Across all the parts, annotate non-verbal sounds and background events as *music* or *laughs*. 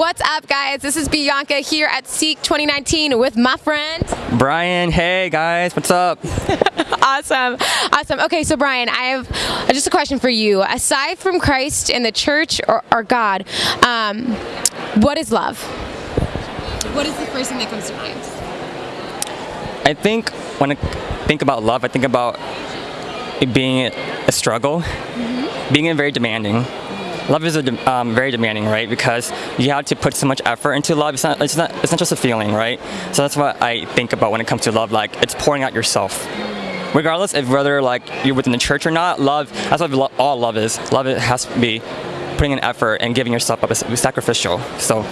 What's up, guys? This is Bianca here at Seek 2019 with my friend Brian. Hey, guys, what's up? *laughs* awesome, awesome. Okay, so Brian, I have just a question for you. Aside from Christ and the church or, or God, um, what is love? What is the first thing that comes to mind? I think when I think about love, I think about it being a struggle, mm-hmm. being very demanding. Love is a, um, very demanding, right? Because you have to put so much effort into love. It's not, it's not, it's not just a feeling, right? So that's what I think about when it comes to love. Like it's pouring out yourself. Regardless of whether like you're within the church or not, love. That's what all love is. Love it has to be putting an effort and giving yourself up. It's sacrificial. So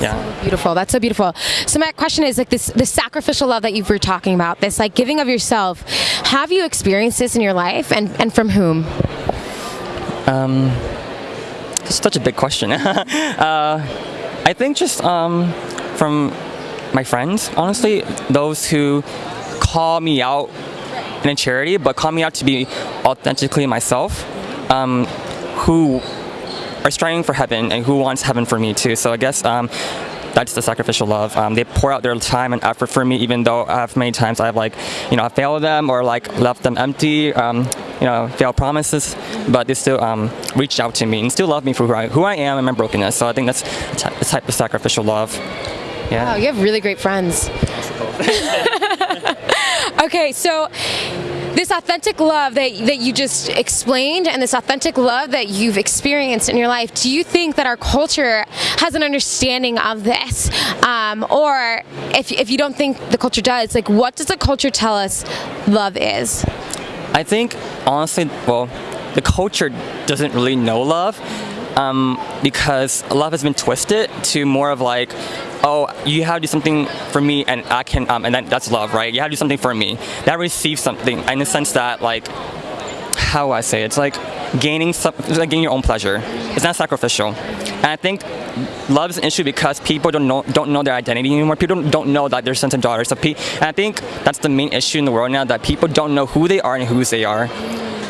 yeah. So beautiful. That's so beautiful. So my question is like this the sacrificial love that you were talking about, this like giving of yourself. Have you experienced this in your life and, and from whom? Um it's such a big question. *laughs* uh, I think just um, from my friends, honestly, those who call me out in a charity, but call me out to be authentically myself, um, who are striving for heaven and who wants heaven for me too. So I guess um, that's the sacrificial love. Um, they pour out their time and effort for me, even though I have many times I've like, you know, I failed them or like left them empty, um, you know, failed promises, but they still um, reached out to me and still love me for who I, who I am and my brokenness. So I think that's the type of sacrificial love. Yeah. Wow, you have really great friends. *laughs* okay, so this authentic love that, that you just explained and this authentic love that you've experienced in your life, do you think that our culture has an understanding of this? Um, or if, if you don't think the culture does, like what does the culture tell us love is? I think, honestly, well, the culture doesn't really know love um, because love has been twisted to more of like, oh, you have to do something for me and I can, um, and then that's love, right? You have to do something for me. That receives something in the sense that like, how I say it? It's like gaining some, like gaining your own pleasure. It's not sacrificial. And I think love is an issue because people don't know don't know their identity anymore. People don't know that they're sons and daughters of P. And I think that's the main issue in the world now that people don't know who they are and whose they are.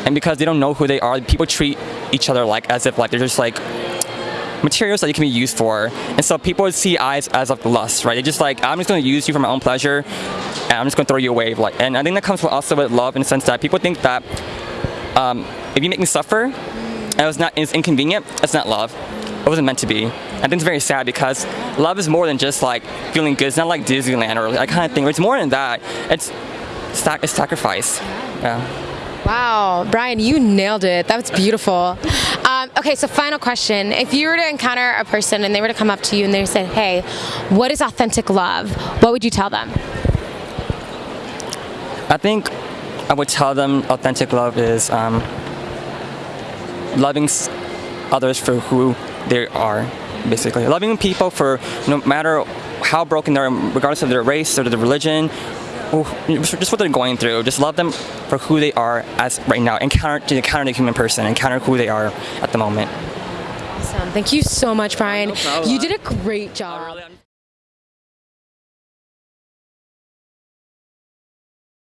And because they don't know who they are, people treat each other like as if like they're just like materials that you can be used for. And so people see eyes as of lust, right? They're just like, I'm just going to use you for my own pleasure, and I'm just going to throw you away. Like, and I think that comes with also with love in the sense that people think that um, if you make me suffer, and it was not it's inconvenient, it's not love. It wasn't meant to be. I think it's very sad because love is more than just like feeling good. It's not like Disneyland or that kind of thing. It's more than that. It's, it's sacrifice. Yeah. Wow, Brian, you nailed it. That was beautiful. *laughs* Um, okay, so final question. If you were to encounter a person and they were to come up to you and they said, hey, what is authentic love? What would you tell them? I think I would tell them authentic love is um, loving others for who they are, basically. Loving people for no matter how broken they are, regardless of their race or their religion just what they're going through. Just love them for who they are as right now. Encounter to encounter the human person. Encounter who they are at the moment. Awesome. Thank you so much, Brian. No you did a great job. Oh,